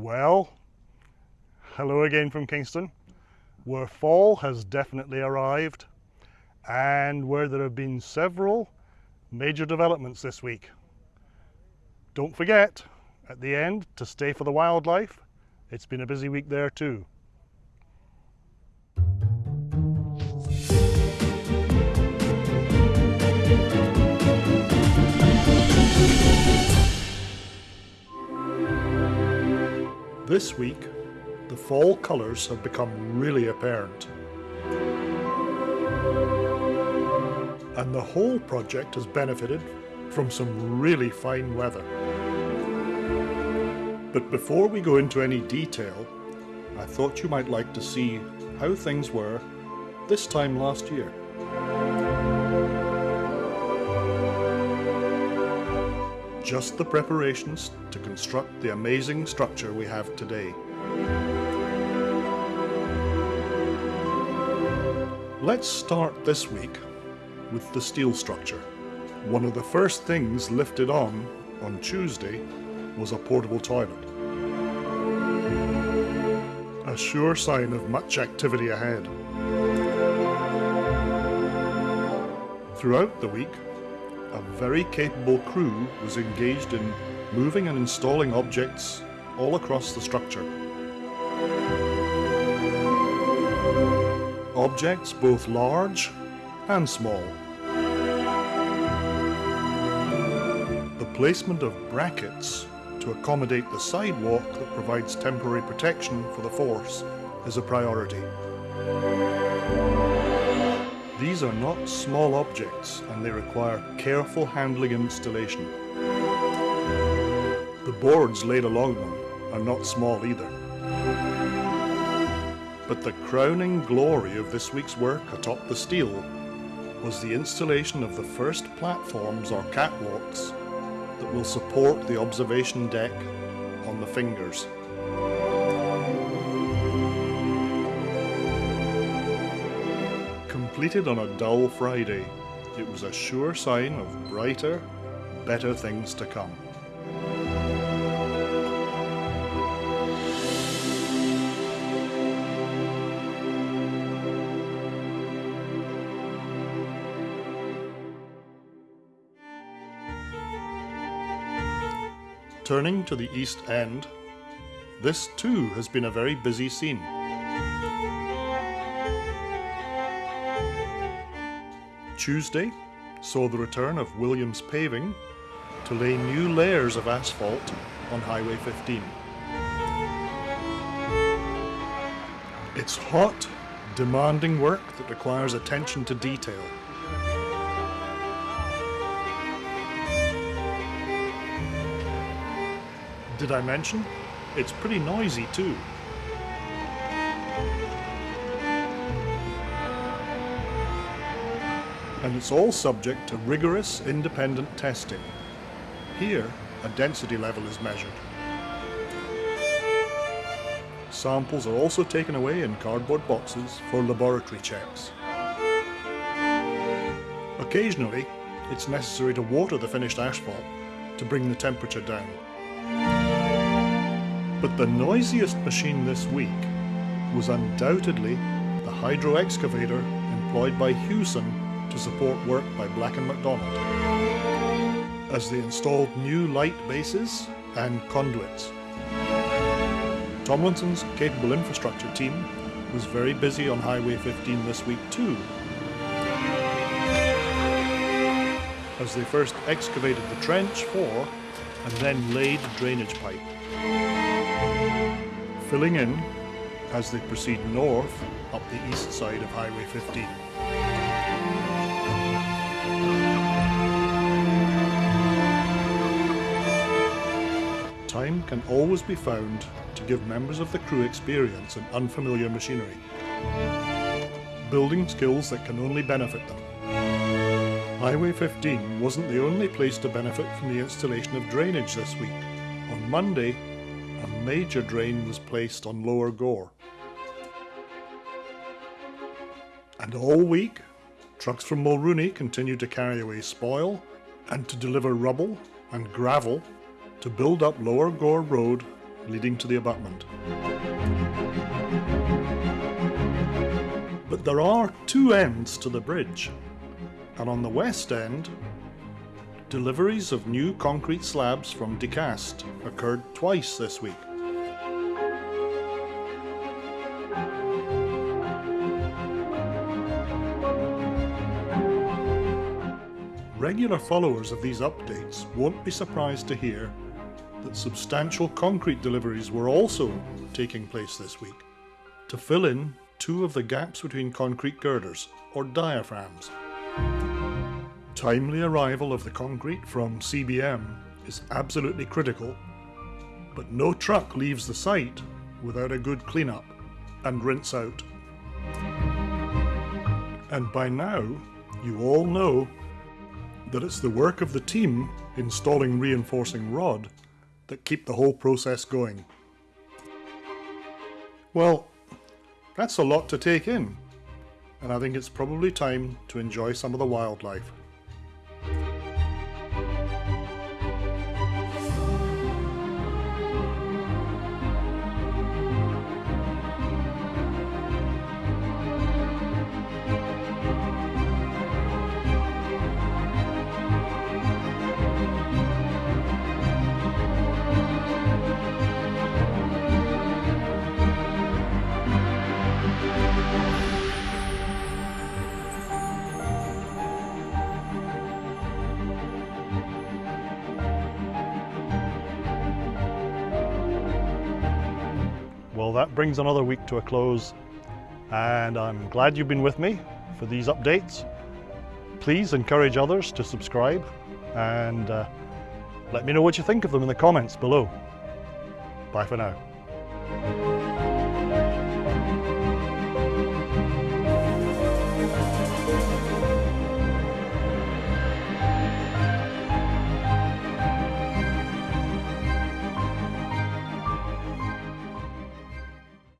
Well, hello again from Kingston, where fall has definitely arrived and where there have been several major developments this week. Don't forget, at the end, to stay for the wildlife. It's been a busy week there too. This week, the fall colours have become really apparent. And the whole project has benefited from some really fine weather. But before we go into any detail, I thought you might like to see how things were this time last year. Just the preparations to construct the amazing structure we have today. Let's start this week with the steel structure. One of the first things lifted on on Tuesday was a portable toilet. A sure sign of much activity ahead. Throughout the week, a very capable crew was engaged in moving and installing objects all across the structure. Objects both large and small. The placement of brackets to accommodate the sidewalk that provides temporary protection for the force is a priority. These are not small objects and they require careful handling and installation. The boards laid along them are not small either. But the crowning glory of this week's work atop the steel was the installation of the first platforms or catwalks that will support the observation deck on the fingers. Completed on a dull Friday, it was a sure sign of brighter, better things to come. Turning to the East End, this too has been a very busy scene. Tuesday saw the return of Williams Paving to lay new layers of asphalt on Highway 15. It's hot, demanding work that requires attention to detail. Did I mention? It's pretty noisy too. And it's all subject to rigorous independent testing. Here, a density level is measured. Samples are also taken away in cardboard boxes for laboratory checks. Occasionally, it's necessary to water the finished asphalt to bring the temperature down. But the noisiest machine this week was undoubtedly the hydro excavator employed by Hewson to support work by Black & McDonald as they installed new light bases and conduits. Tomlinson's capable infrastructure team was very busy on Highway 15 this week too, as they first excavated the trench for and then laid drainage pipe, filling in as they proceed north up the east side of Highway 15. Can always be found to give members of the crew experience in unfamiliar machinery. Building skills that can only benefit them. Highway 15 wasn't the only place to benefit from the installation of drainage this week. On Monday, a major drain was placed on Lower Gore. And all week, trucks from Mulrooney continued to carry away spoil and to deliver rubble and gravel to build up Lower Gore Road leading to the abutment. But there are two ends to the bridge, and on the west end, deliveries of new concrete slabs from Decast occurred twice this week. Regular followers of these updates won't be surprised to hear that substantial concrete deliveries were also taking place this week to fill in two of the gaps between concrete girders, or diaphragms. Timely arrival of the concrete from CBM is absolutely critical, but no truck leaves the site without a good cleanup and rinse out. And by now, you all know that it's the work of the team installing reinforcing rod that keep the whole process going. Well, that's a lot to take in, and I think it's probably time to enjoy some of the wildlife. That brings another week to a close, and I'm glad you've been with me for these updates. Please encourage others to subscribe and uh, let me know what you think of them in the comments below. Bye for now.